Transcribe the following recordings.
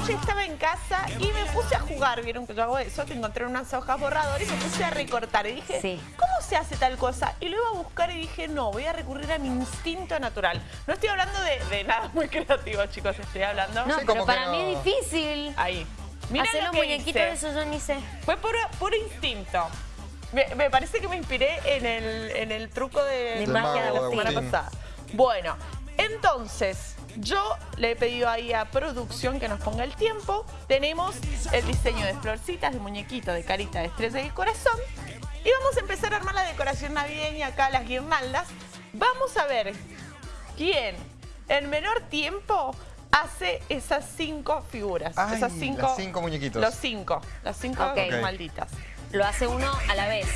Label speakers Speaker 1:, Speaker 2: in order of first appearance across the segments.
Speaker 1: noche estaba en casa y me puse a jugar, vieron que yo hago eso, que encontré unas hojas borradoras y me puse a recortar. Y dije,
Speaker 2: Sí.
Speaker 1: ¿cómo se hace tal cosa? Y lo iba a buscar y dije, no, voy a recurrir a mi instinto natural. No estoy hablando de, de nada muy creativo, chicos, estoy hablando...
Speaker 2: No,
Speaker 3: Sí,
Speaker 2: pero para
Speaker 3: no.
Speaker 2: mí es difícil.
Speaker 1: Ahí. Mirá
Speaker 2: Hacer
Speaker 1: lo
Speaker 2: los muñequitos de eso yo ni sé.
Speaker 1: Fue puro, puro instinto. Me, me parece que me inspiré en el, en el truco de,
Speaker 2: De magia de
Speaker 1: la semana pasada. Bueno, entonces, yo le he pedido ahí a producción que nos ponga el tiempo. Tenemos el diseño de florcitas, de muñequito, de carita, de estrella y corazón. Y vamos a empezar a armar la decoración navideña acá, las guirnaldas. Vamos a ver quién en menor tiempo hace esas cinco figuras.
Speaker 3: Ay,
Speaker 1: esas cinco,
Speaker 3: las cinco muñequitos.
Speaker 1: Los cinco, las cinco
Speaker 2: Ok.
Speaker 1: malditas.
Speaker 2: Lo hace uno a la vez.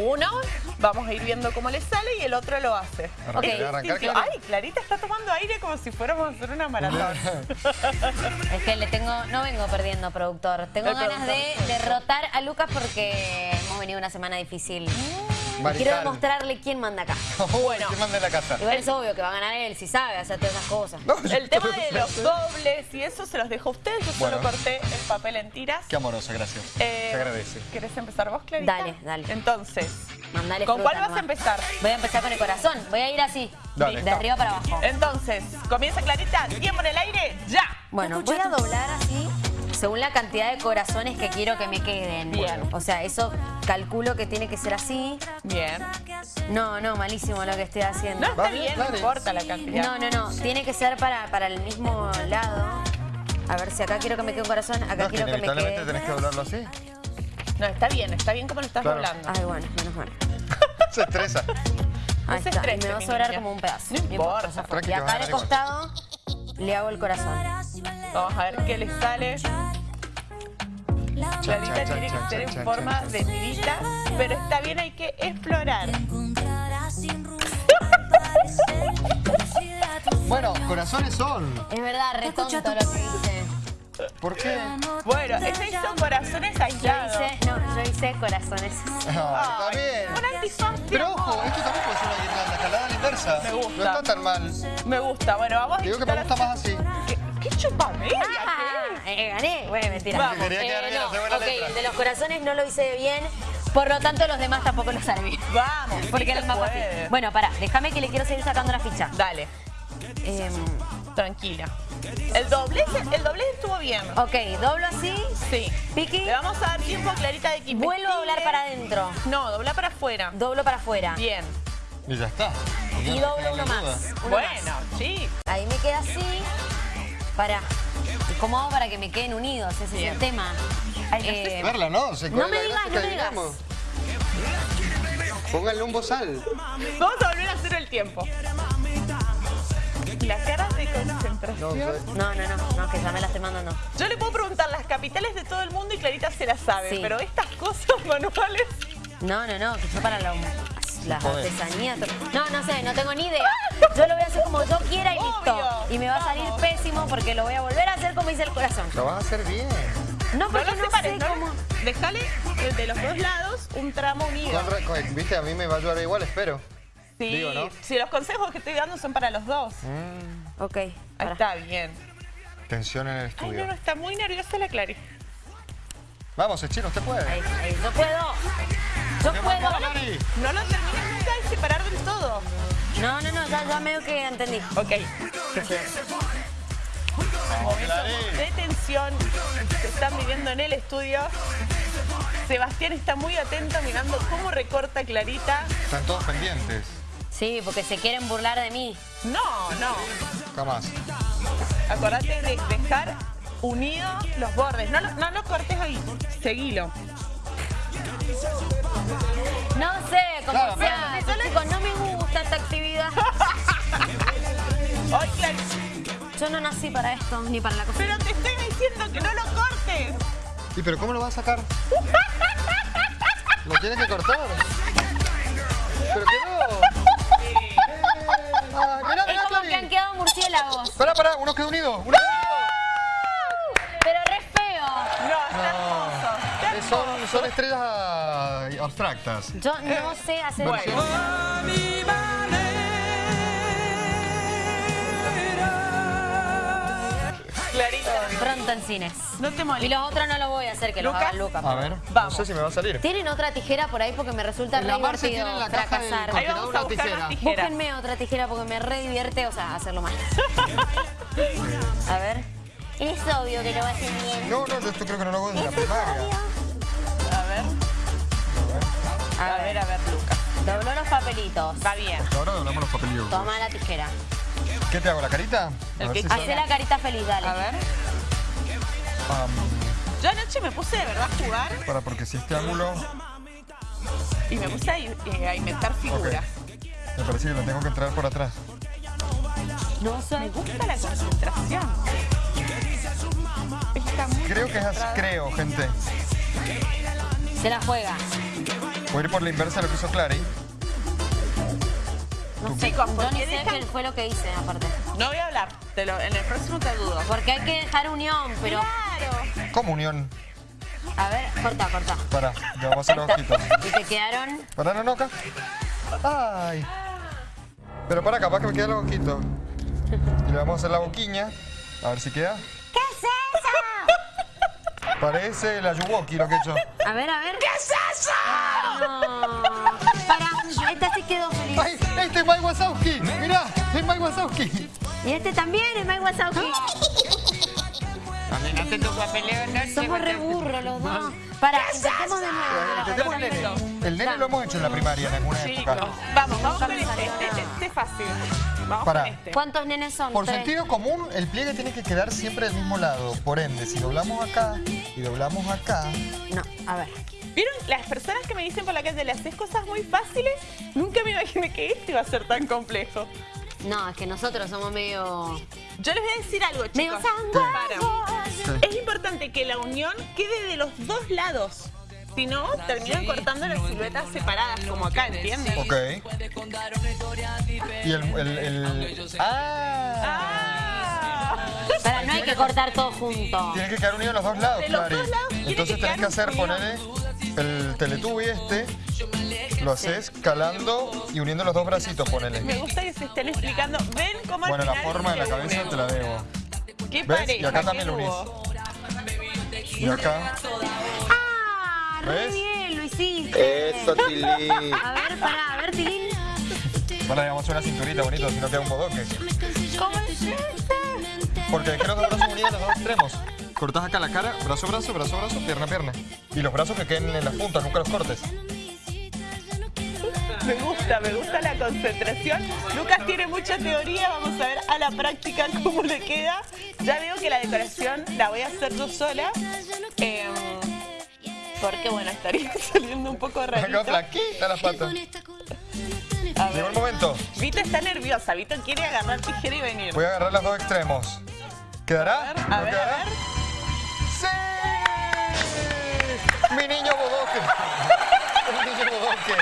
Speaker 1: Uno, vamos a ir viendo cómo le sale y el otro lo hace. Es
Speaker 3: arrancar. Clara.
Speaker 1: Ay, Clarita está tomando aire como si fuéramos a hacer una maratón.
Speaker 2: Es que le tengo, no vengo perdiendo, productor. Tengo
Speaker 1: El
Speaker 2: ganas de derrotar a Lucas porque hemos venido una semana difícil. Quiero demostrarle quién manda acá.
Speaker 1: Bueno.
Speaker 3: ¿Quién manda en la casa?
Speaker 2: Igual es obvio que va a ganar él, si sabe hacer todas esas cosas.
Speaker 3: No,
Speaker 1: El tema de los dobles y eso se los dejo a ustedes. Yo solo
Speaker 3: Bueno.
Speaker 1: corté el papel en tiras.
Speaker 3: Qué amorosa, gracias.
Speaker 1: Eh,
Speaker 3: Se agradece.
Speaker 1: ¿Querés empezar vos, Clarita?
Speaker 2: Dale, dale.
Speaker 1: Entonces,
Speaker 2: Mandale
Speaker 1: ¿con
Speaker 2: fruta
Speaker 1: cuál vas a empezar?
Speaker 2: Voy a empezar con el corazón. Voy a ir así.
Speaker 3: Dale.
Speaker 2: De arriba para abajo.
Speaker 1: Entonces, comienza Clarita, tiempo en el aire, ya.
Speaker 2: Bueno, voy a doblar así según la cantidad de corazones que quiero que me queden.
Speaker 1: Bien.
Speaker 2: O sea, eso calculo que tiene que ser así.
Speaker 1: Bien.
Speaker 2: No, no, malísimo lo que estoy haciendo.
Speaker 1: No, está
Speaker 3: bien,
Speaker 1: no importa la cantidad.
Speaker 2: No, no, no. Tiene que ser para, para el mismo lado. A ver si acá quiero que me quede un corazón, acá
Speaker 3: No, que
Speaker 2: quiero que me quede.
Speaker 3: tenés que doblarlo así.
Speaker 1: No, está bien, está bien como lo estás
Speaker 3: Claro.
Speaker 1: doblando.
Speaker 2: Ay, bueno, menos mal.
Speaker 3: Se estresa.
Speaker 2: Ahí
Speaker 1: se
Speaker 2: está. Y me va a sobrar
Speaker 1: niña.
Speaker 2: como un pedazo.
Speaker 1: No importa.
Speaker 2: Y acá
Speaker 3: igual.
Speaker 2: costado le hago el corazón.
Speaker 1: Vamos a ver qué le sale. Clarita
Speaker 3: chan,
Speaker 1: tiene
Speaker 3: chan,
Speaker 1: que ser en forma de tirita, pero está bien, hay que explorar.
Speaker 3: Bueno, corazones son.
Speaker 2: Es verdad, re tonto lo que hice.
Speaker 3: ¿Por qué?
Speaker 1: Bueno, ella hizo corazones
Speaker 2: Yo
Speaker 1: aislados.
Speaker 2: hice, no, yo hice corazones.
Speaker 3: Ah, está bien.
Speaker 1: Un antifaz,
Speaker 3: Pero ojo, esto también puede ser una guirnalda jalada a la inversa.
Speaker 1: Me gusta.
Speaker 3: No está tan mal.
Speaker 1: Me gusta. Bueno, vamos a
Speaker 3: Digo que me gusta más así.
Speaker 2: Ah, eh, gané. Bueno, mentira.
Speaker 1: Vamos.
Speaker 3: Quería quedar bien,
Speaker 2: no,
Speaker 3: hacer buena
Speaker 2: ok,
Speaker 3: letra.
Speaker 2: el de los corazones no lo hice bien. Por lo tanto, los demás tampoco los haré bien.
Speaker 1: Vamos,
Speaker 2: Porque
Speaker 1: sí
Speaker 2: era
Speaker 1: se
Speaker 2: más
Speaker 1: puede.
Speaker 2: fácil. Bueno, pará, déjame que le quiero seguir sacando la ficha.
Speaker 1: Dale,
Speaker 2: Em,
Speaker 1: tranquila. El doblez, el doblez estuvo bien.
Speaker 2: ok, doblo así.
Speaker 1: Sí.
Speaker 2: Piqui.
Speaker 1: Le vamos a dar tiempo a Clarita de que
Speaker 2: Vuelvo a doblar para adentro.
Speaker 1: No, dobla para afuera.
Speaker 2: Doblo para afuera.
Speaker 1: Bien.
Speaker 3: Y ya está.
Speaker 2: Y doblo uno más. uno
Speaker 1: Bueno,
Speaker 2: más.
Speaker 1: sí.
Speaker 2: Ahí me queda así. Pará. ¿Y ¿Cómo hago para que me queden unidos? Ese es el tema.
Speaker 1: Ay, no
Speaker 2: Eh,
Speaker 3: Verla, ¿no? Se
Speaker 2: No me digas, no me digas.
Speaker 3: Pónganle un bozal.
Speaker 1: Vamos a volver a hacer el tiempo. Las caras de concentración.
Speaker 3: No.
Speaker 2: No, no, no, que ya me la estoy mandando.
Speaker 1: Yo le puedo preguntar las capitales de todo el mundo y Clarita se las sabe,
Speaker 2: Sí.
Speaker 1: pero estas cosas manuales...
Speaker 2: No, no, no, que yo para la, las artesanías. No, no sé, no tengo ni idea. Yo lo voy a hacer como yo quiera y listo. Y me va a salir
Speaker 1: Vamos.
Speaker 2: pésimo porque lo voy a volver a hacer como hice el corazón.
Speaker 3: Lo vas a hacer bien.
Speaker 2: No,
Speaker 1: No
Speaker 2: porque
Speaker 1: lo
Speaker 2: no,
Speaker 1: separes,
Speaker 2: sé
Speaker 1: no
Speaker 2: cómo.
Speaker 1: Déjale de los dos lados un tramo unido.
Speaker 3: Con re- con- Viste, a mí me va a ayudar igual, espero.
Speaker 1: Sí,
Speaker 3: digo, ¿no?
Speaker 1: si los consejos que estoy dando son para los dos.
Speaker 2: Ok,
Speaker 1: Ahí está bien.
Speaker 3: Tensión en el
Speaker 1: Ay,
Speaker 3: estudio.
Speaker 1: no, no, está muy nerviosa la Clary.
Speaker 3: Vamos, Echino, usted puede.
Speaker 2: Ahí, ahí. Yo puedo. Yo
Speaker 3: ¿Qué
Speaker 2: puedo.
Speaker 1: No lo terminas nunca de separar del todo.
Speaker 2: No, no, no, ya, ya medio que entendí.
Speaker 1: Ok.
Speaker 3: Clary.
Speaker 1: De tensión que están viviendo en el estudio. Sebastián está muy atento mirando cómo recorta Clarita.
Speaker 3: Están todos pendientes.
Speaker 2: Sí, porque se quieren burlar de mí.
Speaker 1: No, no.
Speaker 3: Jamás.
Speaker 1: Acordate de dejar unidos los bordes. No, no lo cortes ahí. Seguilo.
Speaker 2: No sé, como
Speaker 3: Claro,
Speaker 2: sea.
Speaker 1: pero-
Speaker 2: Chicos, no me gusta esta actividad. Yo no nací para esto, ni para la cocina.
Speaker 1: Pero te estoy diciendo que no lo cortes.
Speaker 3: ¿Y pero cómo lo vas a sacar? ¿Lo tienes que cortar? ¿Pero qué no? Ah, mirá,
Speaker 2: Es
Speaker 3: mirá,
Speaker 2: como que
Speaker 3: Clary.
Speaker 2: han quedado murciélagos.
Speaker 3: Pará, pará, uno quedó unido. Uno quedó unido.
Speaker 2: Pero re feo.
Speaker 1: No, está hermoso. Está
Speaker 3: Eh, Son, estrellas ah, abstractas.
Speaker 2: Yo no sé hacer
Speaker 1: Bueno. Clarita.
Speaker 2: Pronto pronto en cines.
Speaker 1: No te
Speaker 2: Y
Speaker 1: molestes.
Speaker 2: los otros no lo voy a hacer, que los
Speaker 1: ¿Lucas?
Speaker 2: haga Lucas.
Speaker 4: A ver,
Speaker 1: Vamos.
Speaker 4: no sé si me va a salir.
Speaker 2: ¿Tienen otra tijera por ahí? Porque me resulta re
Speaker 4: La Marce
Speaker 2: divertido
Speaker 4: tiene en la caja del
Speaker 2: fracasar.
Speaker 1: Ahí vamos a
Speaker 4: Una
Speaker 1: buscar
Speaker 4: tijera.
Speaker 2: Búsquenme otra tijera porque me re divierte, o sea, hacerlo mal. A ver. Es obvio que lo va a hacer bien.
Speaker 4: No, no, yo esto creo que no lo hago desde la primaria.
Speaker 1: A ver. A ver, a ver, Lucas.
Speaker 2: Dobló los papelitos.
Speaker 1: Va bien.
Speaker 4: Ahora doblamos los papelillos.
Speaker 2: Toma la tijera.
Speaker 4: ¿Qué te hago, la carita? Si.
Speaker 2: Hacé la carita feliz, dale.
Speaker 1: A ver. Yo anoche me puse de verdad a jugar
Speaker 4: para, porque si este ángulo...
Speaker 1: y me puse a, eh, a inventar figuras.
Speaker 4: Me parece que lo tengo que entrar por atrás.
Speaker 2: No
Speaker 1: Me gusta la concentración. Está muy
Speaker 4: Creo que es así, creo, gente.
Speaker 2: Se la juega.
Speaker 4: Voy a ir por la inversa de lo que hizo Clary.
Speaker 2: No sé,
Speaker 1: Chicos,
Speaker 2: yo
Speaker 1: ¿por
Speaker 2: ni
Speaker 1: qué
Speaker 2: sé
Speaker 1: dejan-
Speaker 2: qué fue lo que hice, aparte.
Speaker 1: No voy a hablar. Te lo- en el próximo te dudo.
Speaker 2: Porque hay que dejar unión, pero...
Speaker 1: Claro.
Speaker 4: Comunión.
Speaker 2: A ver, corta, corta.
Speaker 4: Para, ya vamos a hacer los ojitos.
Speaker 2: Y te quedaron...
Speaker 4: Para, no, no, acá. Ay. Pero para, capaz que me quedan los ojitos. Y le vamos a hacer la boquiña. A ver si queda.
Speaker 2: ¿Qué es eso?
Speaker 4: Parece la Yuwoki lo que he hecho.
Speaker 2: A ver, a ver. ¿Qué es eso? Para, esta sí quedó feliz.
Speaker 4: ¡Ay! ¡Este es Mike Wazowski! ¡Mirá! ¡Es Mike Wazowski!
Speaker 2: Y este también es Mike Wazowski. Somos re burros los dos. Para, intentemos de nuevo.
Speaker 4: Intentemos el nene. El nene lo hemos hecho en la primaria en alguna época.
Speaker 1: vamos, vamos con este. Este, este es fácil. Con este.
Speaker 2: ¿Cuántos nenes son?
Speaker 4: Por
Speaker 2: Tres.
Speaker 4: sentido común, el pliegue tiene que quedar siempre del mismo lado. Por ende, si doblamos acá y doblamos acá,
Speaker 2: No, a ver.
Speaker 1: ¿Vieron? Las personas que me dicen por la calle, le haces cosas muy fáciles, nunca me imaginé que este iba a ser tan complejo.
Speaker 2: No, es que nosotros somos medio...
Speaker 1: Yo les voy a decir algo,
Speaker 2: Medio
Speaker 1: chicos.
Speaker 2: sanguánicos.
Speaker 4: Sí.
Speaker 1: Es importante que la unión quede de los dos lados. Si no, terminan cortando las siluetas separadas, como acá, ¿entienden?
Speaker 4: ok. Y el... el, el- ¡Ah!
Speaker 1: ¡Ah!
Speaker 2: Para, no hay que cortar todo junto.
Speaker 4: Tiene que quedar unido los dos lados,
Speaker 1: De los
Speaker 4: Clary.
Speaker 1: dos lados tiene
Speaker 4: Entonces
Speaker 1: que
Speaker 4: tenés que hacer,
Speaker 1: unido.
Speaker 4: El teletubi este, lo haces calando y uniendo los dos bracitos, ponele.
Speaker 1: Me gusta que se estén explicando. ¿Ven cómo al
Speaker 4: Bueno, la
Speaker 1: final
Speaker 4: forma de la cabeza te la debo.
Speaker 1: ¿Qué
Speaker 4: ¿Ves?
Speaker 1: pareja?
Speaker 4: Y acá también lo
Speaker 1: dúo.
Speaker 4: Y acá.
Speaker 2: ¡Ah! Re
Speaker 4: ¿Ves?
Speaker 2: bien, lo hiciste.
Speaker 4: Eso, Tilín.
Speaker 2: A ver, pará, a ver, Tilín.
Speaker 4: Bueno, le vamos a hacer una cinturita bonito, si no queda un bodoque.
Speaker 1: ¿Cómo es este?
Speaker 4: Porque dejé los dos brazos unidos los dos extremos. Cortás acá la cara, brazo, brazo, brazo, brazo, pierna, pierna. Y los brazos que queden en las puntas, nunca los cortes.
Speaker 1: Me gusta, me gusta la concentración. Lucas tiene mucha teoría, vamos a ver a la práctica cómo le queda. Ya veo que la decoración la voy a hacer yo sola. em, porque bueno, estaría saliendo un poco rarito.
Speaker 4: flaquita la pata.
Speaker 1: A
Speaker 4: Llegó el momento.
Speaker 1: Vito está nerviosa, Vito quiere agarrar tijera y venir.
Speaker 4: Voy a agarrar los dos extremos. ¿Quedará?
Speaker 1: A ver,
Speaker 4: ¿No
Speaker 1: a ver, a
Speaker 4: quedará?
Speaker 1: ver.
Speaker 4: ¡Mi niño bodoque! ¡El niño bodoque!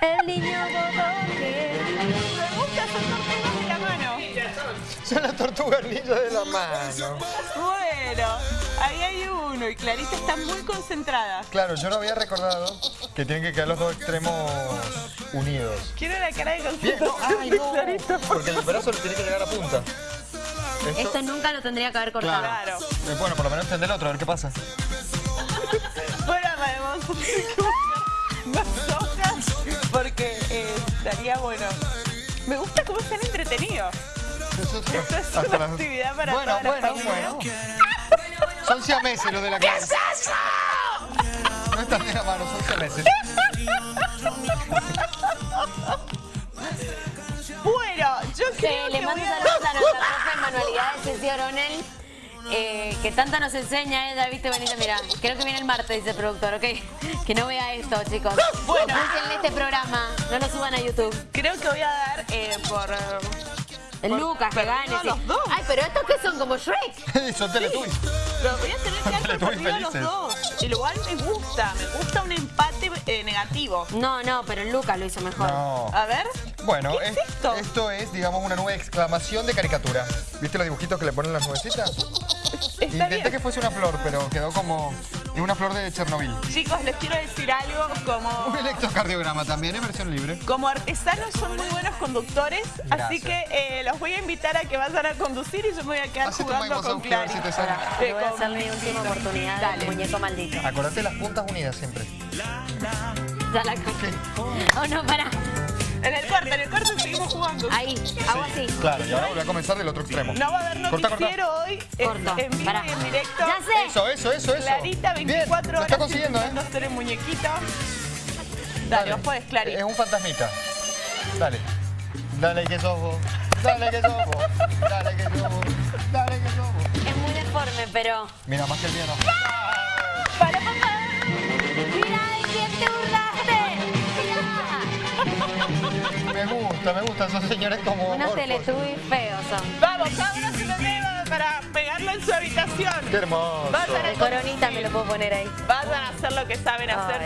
Speaker 2: El niño bodoque.
Speaker 1: Me gusta hacer tortugas de la mano.
Speaker 4: Son las tortugas ninja de la mano.
Speaker 1: Bueno, ahí hay uno y Clarita está muy concentrada.
Speaker 4: Claro, yo no había recordado que tienen que quedar los dos extremos unidos.
Speaker 1: Quiero la cara de concentración
Speaker 4: ay, no,
Speaker 1: Clarita.
Speaker 4: porque el brazo le tiene que llegar a punta. Esto,
Speaker 2: Esto nunca lo tendría que haber cortado.
Speaker 1: Claro.
Speaker 4: eh, bueno, por lo menos tendré el otro, a ver qué pasa.
Speaker 1: Hojas porque eh, estaría bueno. Me gusta cómo están entretenidos. Esto es una
Speaker 4: las-
Speaker 1: actividad para
Speaker 4: bueno,
Speaker 1: toda la
Speaker 4: bueno,
Speaker 1: familia.
Speaker 4: bueno. Son siameses los de la clase. No están de la mano, son siameses.
Speaker 1: Bueno, yo creo
Speaker 2: le
Speaker 1: que
Speaker 2: mando
Speaker 1: voy a-
Speaker 2: saludos a nuestra profe en manualidades, Ceci Oronel, eh, que tanta nos enseña ella, viste, Benita, mira, creo que viene el martes, dice el productor, ok, que no vea esto, chicos.
Speaker 1: Bueno.
Speaker 2: Búsquenle este programa, no lo suban a YouTube.
Speaker 1: Creo que voy a dar eh, por... eh, Por-
Speaker 2: Lucas, que gane. sí.
Speaker 1: los dos.
Speaker 2: Ay, pero estos que son como Shrek.
Speaker 4: son teletubbies.
Speaker 1: Lo voy a tener que dar por perdido a los
Speaker 4: felices.
Speaker 1: dos. Igual me gusta, me gusta un empate eh, negativo.
Speaker 2: No, no, pero Lucas lo hizo mejor.
Speaker 4: No.
Speaker 1: A ver.
Speaker 4: Bueno,
Speaker 1: ¿Qué es
Speaker 4: es-
Speaker 1: esto?
Speaker 4: esto es, digamos, una nueva exclamación de caricatura. ¿Viste los dibujitos que le ponen las nubecitas? Intenté
Speaker 1: bien.
Speaker 4: que fuese una flor, pero quedó como Es una flor de Chernobyl.
Speaker 1: Chicos, les quiero decir algo,
Speaker 4: Un
Speaker 1: como,
Speaker 4: electrocardiograma también en versión libre.
Speaker 1: como artesanos son muy buenos conductores, así que eh, los voy a invitar a que vayan a conducir y yo me voy a quedar
Speaker 4: Hacete un
Speaker 1: jugando con
Speaker 4: Wazowski, a ver
Speaker 1: Clary.
Speaker 4: si te sale.
Speaker 2: Ahora,
Speaker 1: Te
Speaker 2: le voy a hacer mi última oportunidad
Speaker 1: Dale.
Speaker 2: muñeco maldito.
Speaker 4: Acordate las puntas unidas siempre.
Speaker 2: Ya la cagué. Oh, no, pará.
Speaker 1: En el corte, en el corte seguimos jugando.
Speaker 2: Ahí, hago así.
Speaker 4: Claro, y ahora voy a comenzar del otro extremo.
Speaker 1: No va a haber
Speaker 4: Corta, corta.
Speaker 1: noticiero hoy, en,
Speaker 2: Corto,
Speaker 1: en vivo y en directo.
Speaker 2: Ya sé.
Speaker 4: Eso, eso, eso, eso.
Speaker 1: Clarita,
Speaker 4: Bien,
Speaker 1: 24
Speaker 4: lo
Speaker 1: horas
Speaker 4: está consiguiendo, ¿eh?
Speaker 1: intentando hacer el muñequito. Dale, vos podés, Clarita.
Speaker 4: Es un fantasmita. Dale. Dale que sos vos. Dale que sos vos. Dale que sos vos. Dale que sos vos.
Speaker 2: Es muy deforme, pero...
Speaker 4: Mira, más que el mío no.
Speaker 1: Para, papá.
Speaker 2: ¡Mira de quién te burlaste!
Speaker 4: Me gusta, me gustan esos señores como.
Speaker 2: Unos teletubbies feos son.
Speaker 1: Vamos, cada uno se lo lleva para pegarlo en su habitación.
Speaker 4: Qué hermoso.
Speaker 1: Vayan a,
Speaker 2: coronita me lo puedo poner ahí.
Speaker 1: vayan a hacer lo que saben hacer.